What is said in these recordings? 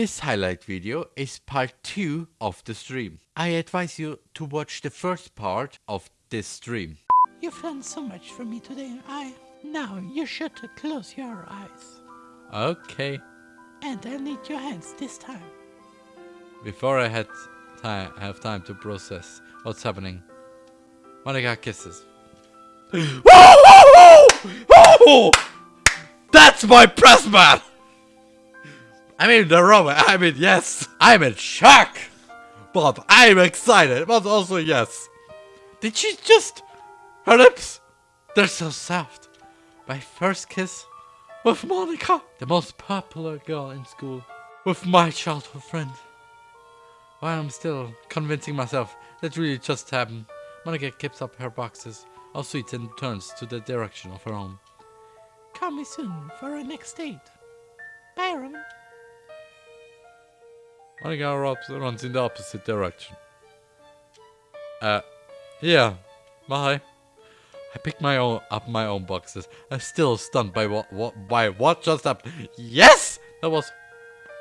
This highlight video is part 2 of the stream. I advise you to watch the first part of this stream. You've done so much for me today. I now you should close your eyes. Okay. And I need your hands this time. Before I had time, have time to process what's happening, Monika kisses. oh, That's my press man! I mean the robot, I mean yes! I'm in shock! But I'm excited, but also yes. Did she just... Her lips, they're so soft. My first kiss with Monika, the most popular girl in school, with my childhood friend. While I'm still convincing myself that really just happened, Monika keeps up her boxes, all sweet and turns to the direction of her home. Call me soon for our next date. Byron. Monika runs in the opposite direction. Uh, yeah, bye. I picked my own up my own boxes. I'm still stunned by what what by what just happened. Yes, that was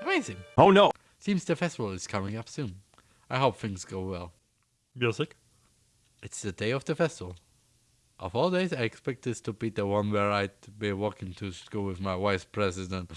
amazing. Oh no! Seems the festival is coming up soon. I hope things go well. Music? It's the day of the festival. Of all days, I expect this to be the one where I'd be walking to school with my vice president.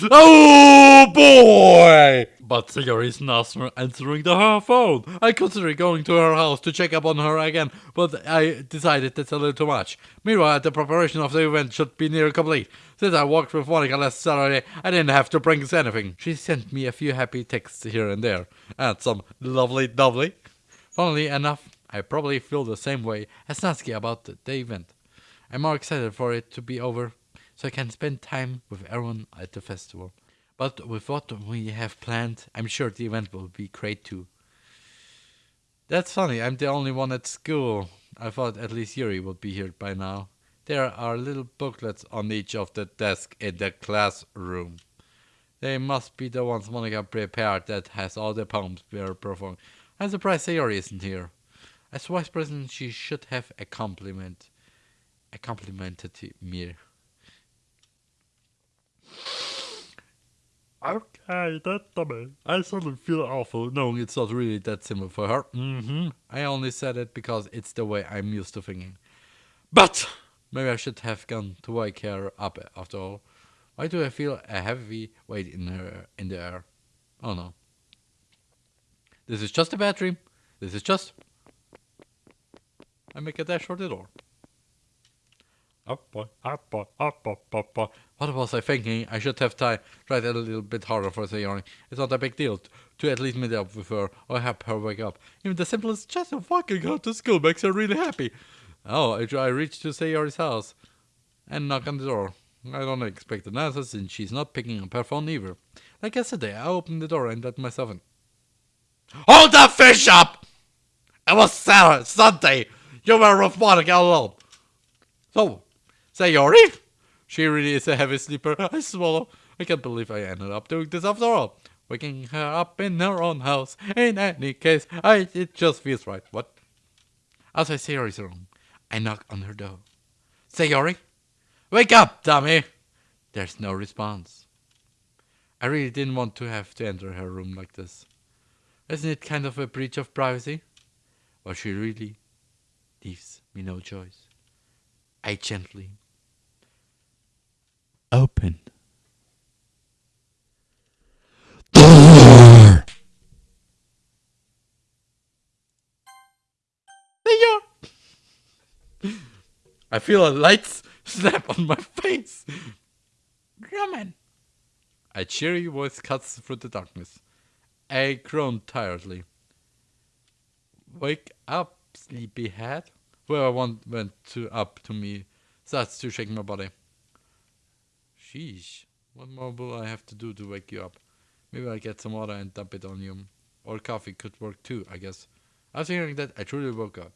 Oh boy! But Sigurd is not answering the her phone. I considered going to her house to check up on her again, but I decided that's a little too much. Meanwhile, the preparation of the event should be near complete. Since I walked with Monika last Saturday, I didn't have to bring anything. She sent me a few happy texts here and there, and some lovely lovely. Funnily enough, I probably feel the same way as Natsuki about the event. I'm more excited for it to be over so I can spend time with everyone at the festival. But with what we have planned, I'm sure the event will be great too. That's funny, I'm the only one at school. I thought at least Yuri would be here by now. There are little booklets on each of the desks in the classroom. They must be the ones Monika prepared that has all the poems we're performing. I'm surprised Sayori isn't here. As vice president, she should have a compliment. A complimented me. Okay, that dummy. I suddenly feel awful knowing it's not really that simple for her. Mm-hmm. I only said it because it's the way I'm used to thinking. But maybe I should have gone to wake her up after all. Why do I feel a heavy weight in her in the air? Oh no. This is just a bad dream. This is just I make a dash for the door. What was I thinking? I should have tried a little bit harder for Sayori. It's not a big deal to at least meet up with her or help her wake up. Even the simplest just of walking her to school makes her really happy. Oh, I, I reach to Sayori's house and knock on the door. I don't expect an answer since she's not picking up her phone either. Like yesterday, I opened the door and let myself in. Hold the fish up! It was Saturday, Sunday. You were with Monika alone. So, Sayori? She really is a heavy sleeper. I swallow. I can't believe I ended up doing this after all. Waking her up in her own house. In any case, I it just feels right. What? As I Outside Sayori's room, I knock on her door. Sayori? Wake up, dummy! There's no response. I really didn't want to have to enter her room like this. Isn't it kind of a breach of privacy? But she really leaves me no choice. I gently open door. I feel a light snap on my face. Roman. A cheery voice cuts through the darkness. I groan tiredly. Wake up, sleepyhead. Whoever went to up to me starts to shake my body. Sheesh. What more will I have to do to wake you up? Maybe I'll get some water and dump it on you. Or coffee could work too, I guess. After hearing that, I truly woke up.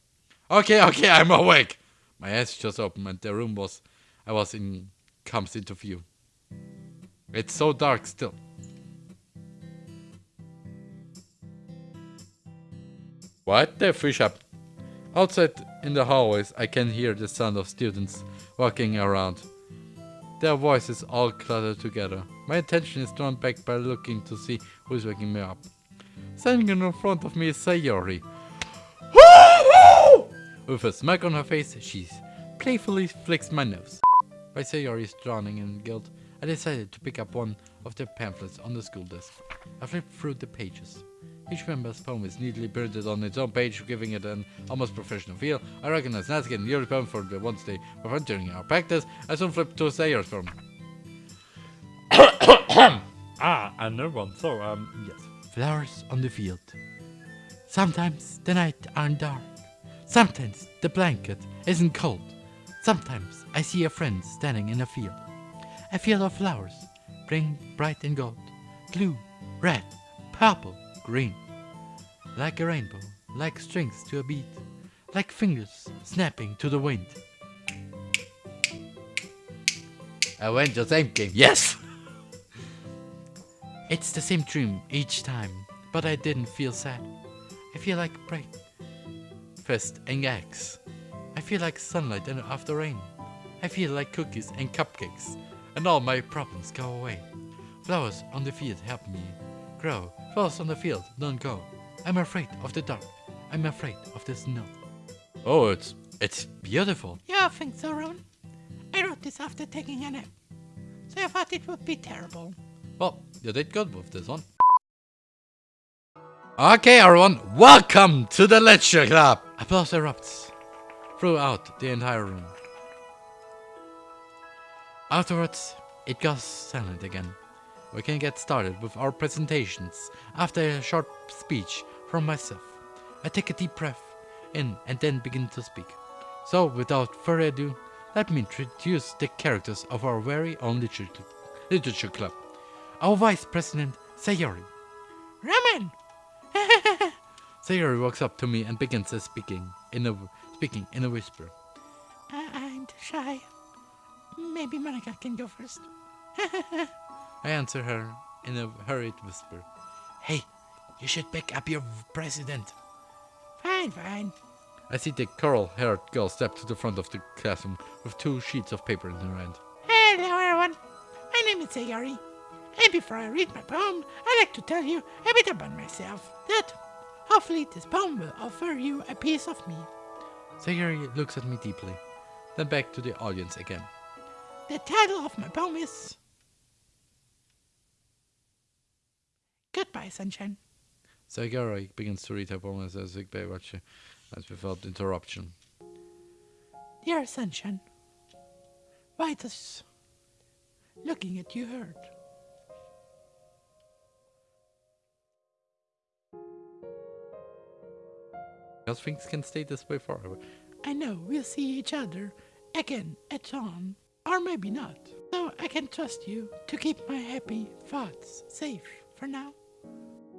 Okay, okay, I'm awake! My eyes just opened and the room was I was in comes into view. It's so dark still. What the fish up? Outside in the hallways I can hear the sound of students walking around. Their voices all clutter together. My attention is drawn back by looking to see who's waking me up. Standing in front of me is Sayori. With a smirk on her face, she playfully flicks my nose. By Sayori's drowning in guilt, I decided to pick up one of the pamphlets on the school desk. I flipped through the pages. Each member's poem is neatly printed on its own page, giving it an almost professional feel. I recognize Natsuki and Yuri's poem for the once they were entering our practice. I soon flipped to Sayori's poem. Ah, another one. So, um, yes. Flowers on the field. Sometimes the night aren't dark. Sometimes the blanket isn't cold. Sometimes I see a friend standing in a field. A field of flowers, bring bright and gold. Blue, red, purple, green. Like a rainbow, like strings to a beat. Like fingers snapping to the wind. I went the same game. Yes! It's the same dream each time, but I didn't feel sad. I feel like breakfast and eggs. I feel like sunlight and after rain. I feel like cookies and cupcakes, and all my problems go away. Flowers on the field help me grow. Flowers on the field don't go. I'm afraid of the dark. I'm afraid of the snow. Oh, it's it's beautiful. Yeah, I think so, Ron. I wrote this after taking a nap, so I thought it would be terrible. Well, you did good with this one. Okay, everyone, welcome to the lecture club. Applause erupts throughout the entire room. Afterwards, it goes silent again. We can get started with our presentations after a short speech from myself. I take a deep breath in and then begin to speak. So, without further ado, let me introduce the characters of our very own literature, literature club. Our Vice President, Sayori. Ramen! Sayori walks up to me and begins speaking in a speaking in a whisper. I'm shy. Maybe Monika can go first. I answer her in a hurried whisper. Hey, you should pick up your president. Fine, fine. I see the coral-haired girl step to the front of the classroom with two sheets of paper in her hand. Hello, everyone. My name is Sayori. And before I read my poem, I'd like to tell you a bit about myself. That hopefully this poem will offer you a piece of me. Sayori looks at me deeply, then back to the audience again. The title of my poem is Goodbye, Sunshine. Sayori begins to read her poem as a bit watch as without interruption. Dear Sunshine, why does looking at you hurt? Because things can stay this way forever. I know we'll see each other again at dawn, or maybe not. So I can trust you to keep my happy thoughts safe for now.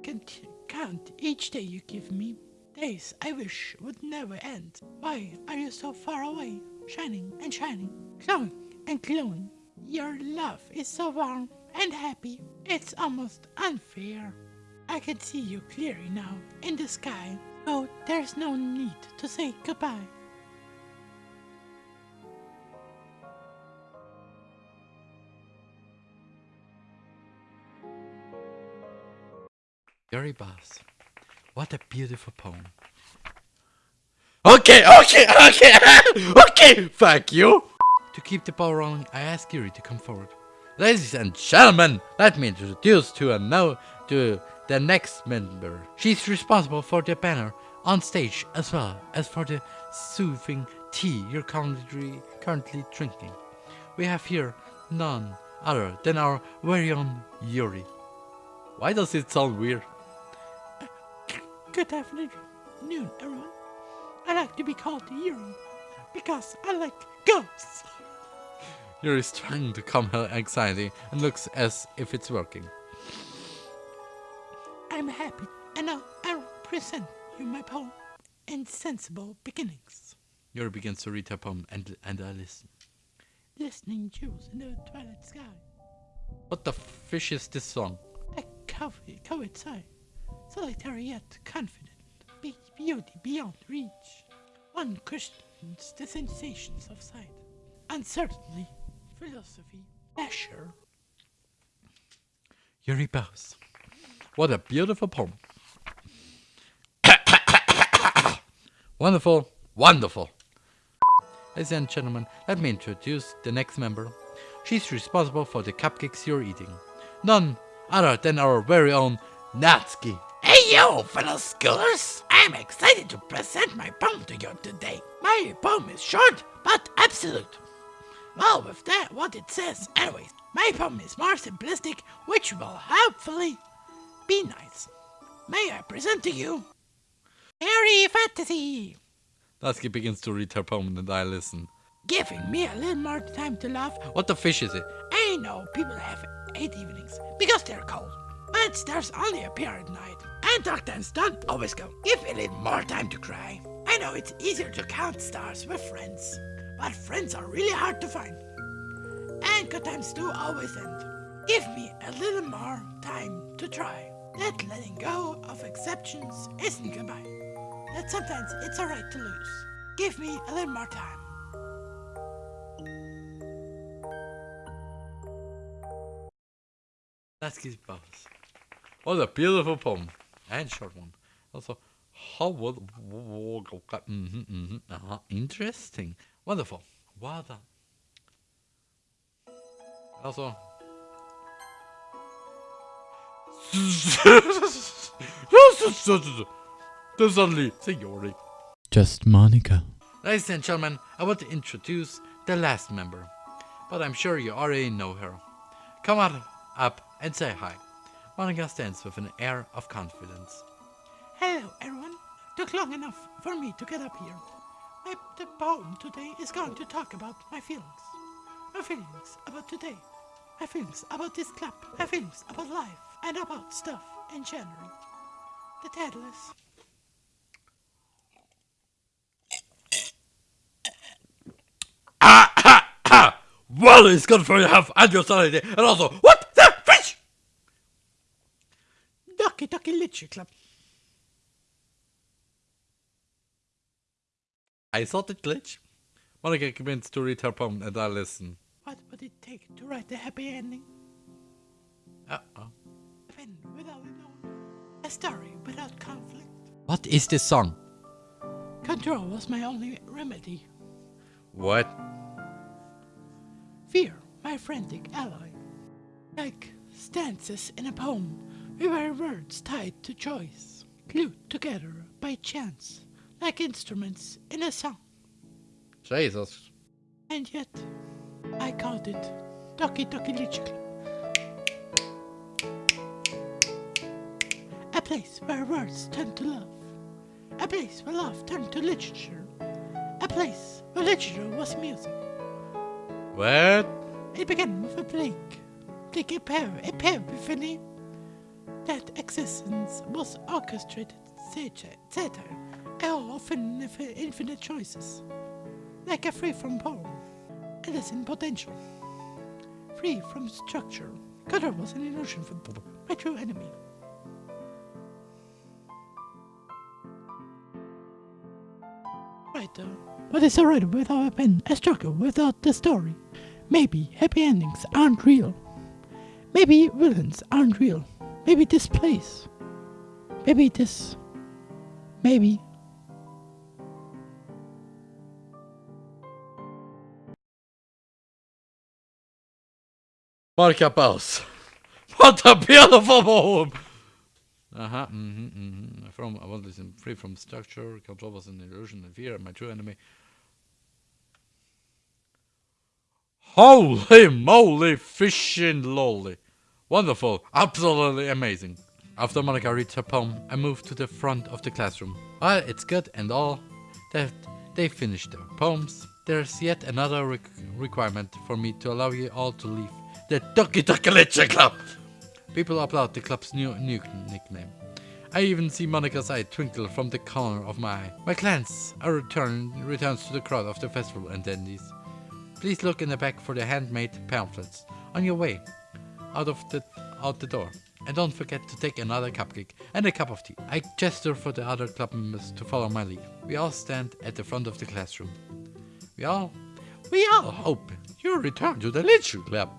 Can count each day you give me. Days I wish would never end. Why are you so far away? Shining and shining, glowing and glowing. Your love is so warm and happy. It's almost unfair. I can see you clearly now in the sky. So there's no need to say goodbye. Gary Bass. What a beautiful poem. Okay, okay, okay, okay, thank you. To keep the ball rolling, I ask Yuri to come forward. Ladies and gentlemen, let me introduce to a now to the next member. She's responsible for the banner on stage as well as for the soothing tea you're currently, currently drinking. We have here none other than our very own Yuri. Why does it sound weird? Good afternoon, everyone. I like to be called Yuri because I like ghosts. Yuri is trying to calm her anxiety and looks as if it's working. I'm happy, and now I present you my poem, Insensible Beginnings. Yuri begins to read her poem and, and I listen. Listening jewels in the twilight sky. What the fish is this song? A coward, coward sigh, solitary yet confident, be- beauty beyond reach. One questions the sensations of sight, uncertainly philosophy. Yuri bows. What a beautiful poem. wonderful, wonderful. Ladies and gentlemen, let me introduce the next member. She's responsible for the cupcakes you're eating. None other than our very own Natsuki. Hey yo, fellow schoolers! I'm excited to present my poem to you today. My poem is short but absolute. Well, with that, what it says, anyways, my poem is more simplistic, which will hopefully be nice. May I present to you Harry Fantasy, Natsuki begins to read her poem and I listen. giving me a little more time to laugh. What the fish is it? I know people have eight evenings because they're cold, but stars only appear at night, and dark times don't always go. Give a little more time to cry. I know it's easier to count stars with friends, but friends are really hard to find, and good times do always end. Give me a little more time to try. That letting go of exceptions isn't goodbye. That sometimes it's alright to lose. Give me a little more time. Bows. What a beautiful poem. And short one. Also, how would... Mm-hmm, mm-hmm, uh-huh. Interesting. Wonderful. Done. Also... Suddenly, Sayori. Just Monika. Ladies and gentlemen, I want to introduce the last member, but I'm sure you already know her. Come on up and say hi. Monika stands with an air of confidence. Hello, everyone. Took long enough for me to get up here. My, the poem today is going to talk about my feelings. My feelings about today. My feelings about this club. My feelings about life and about stuff in general. The title is ah, Well, it's good for your health and your sanity, and also, what the fish? Doki Doki Literature Club. I thought it glitch. Monika begins to read her poem, and I listen. What would it take to write a happy ending? Uh-oh. Without a. A story without conflict. What is this song? Control was my only remedy. What? Fear, my frantic ally. Like stanzas in a poem, we were words tied to choice, glued together by chance, like instruments in a song. Jesus. And yet, I called it Doki Doki Club. A place where words turn to love. A place where love turned to literature. A place where literature was music. What? It began with a blink, like a pair, a pair epiphany. That existence was orchestrated satire, satire, of infin- infinite choices, like a free from poem, endless in potential, free from structure. Color was an illusion for my true enemy. Writer, what is a writer without a pen? A struggle without the story. Maybe happy endings aren't real. Maybe villains aren't real. Maybe this place. Maybe this. Maybe. Monika Bows. What a beautiful poem! Uh-huh, mm-hmm, mm-hmm. From, I want listen, free from structure, control was an illusion and fear, my true enemy. Holy moly, fishing lolly. Wonderful, absolutely amazing. After Monika reads her poem, I move to the front of the classroom. While it's good and all that they finished their poems, there's yet another req- requirement for me to allow you all to leave the Doki Doki Literature Club. People applaud the club's new, new nickname. I even see Monika's eye twinkle from the corner of my eye. My glance a return, returns to the crowd of the festival attendees. Please look in the back for the handmade pamphlets on your way out of the out the door. And don't forget to take another cupcake and a cup of tea. I gesture for the other club members to follow my lead. We all stand at the front of the classroom. We all we all hope you return to the literature club.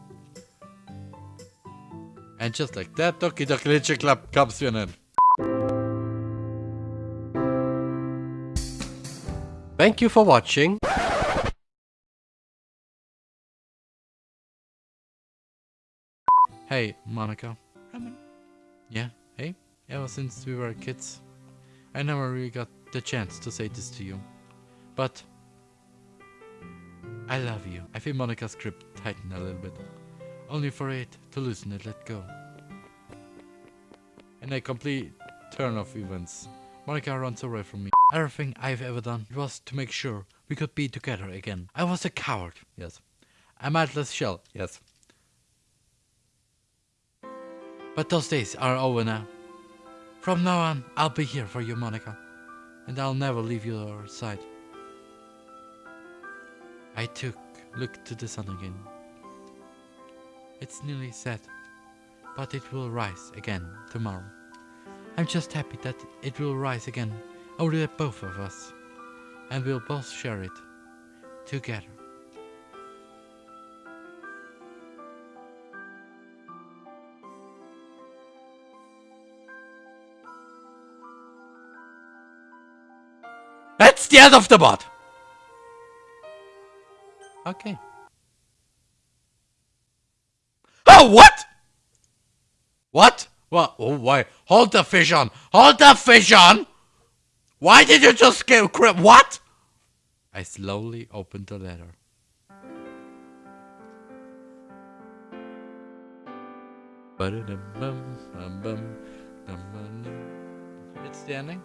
And just like that, Doki Doki Literature Club comes to an end. Thank you for watching. Hey, Monika. Roman, Yeah, hey, ever since we were kids, I never really got the chance to say this to you. But I love you. I feel Monika's grip tighten a little bit, only for it to loosen and let go. In a complete turn of events, Monika runs away from me. Everything I've ever done was to make sure we could be together again. I was a coward, yes. A mindless shell, yes. But those days are over now. From now on, I'll be here for you, Monika. And I'll never leave your side. I took look to the sun again. It's nearly set, but it will rise again tomorrow. I'm just happy that it will rise again over the both of us, and we'll both share it together. End of the bot. Okay. Oh, what? What? What? Oh, why? Hold the fish on. Hold the fish on. Why did you just get crap? What? I slowly opened the letter. It's the ending.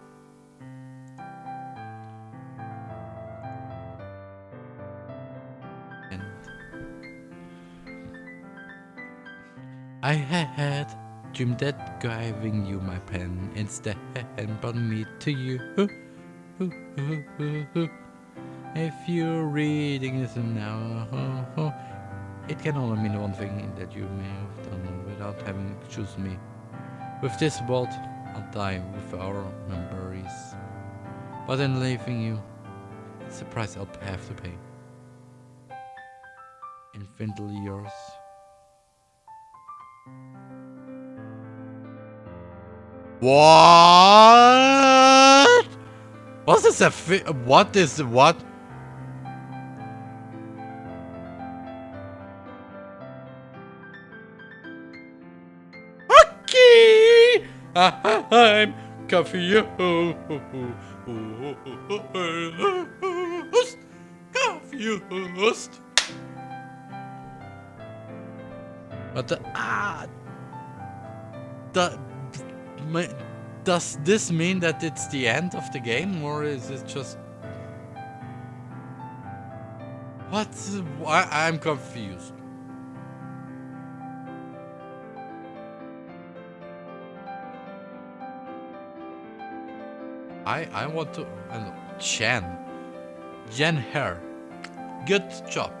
I had dreamed that giving you my pen instead and brought me to you. If you're reading this now, it can only mean one thing that you may have done without having chosen me. With this world, I'll die with our memories. But in leaving you, it's the price I'll have to pay. Infinitely yours. What? What is a fi- What is what? Okay, I'm confused. Confused. But the ah, the does this mean that it's the end of the game, or is it just what? I, I'm confused. I I want to uh, Chen Jen Her. Good job.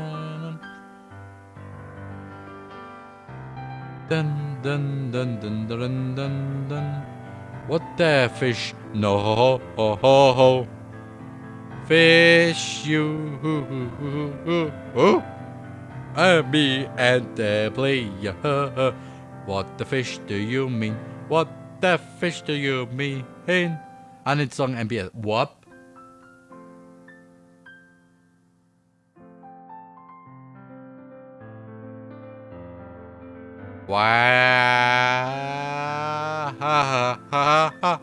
Dun dun dun dun dun dun dun. What the fish? No ho ho ho ho. Fish you hoo hoo hoo hoo hoo. Me and the player. What the fish do you mean? What the fish do you mean? And it's song MBS. What? 哇哈哈哈哈哈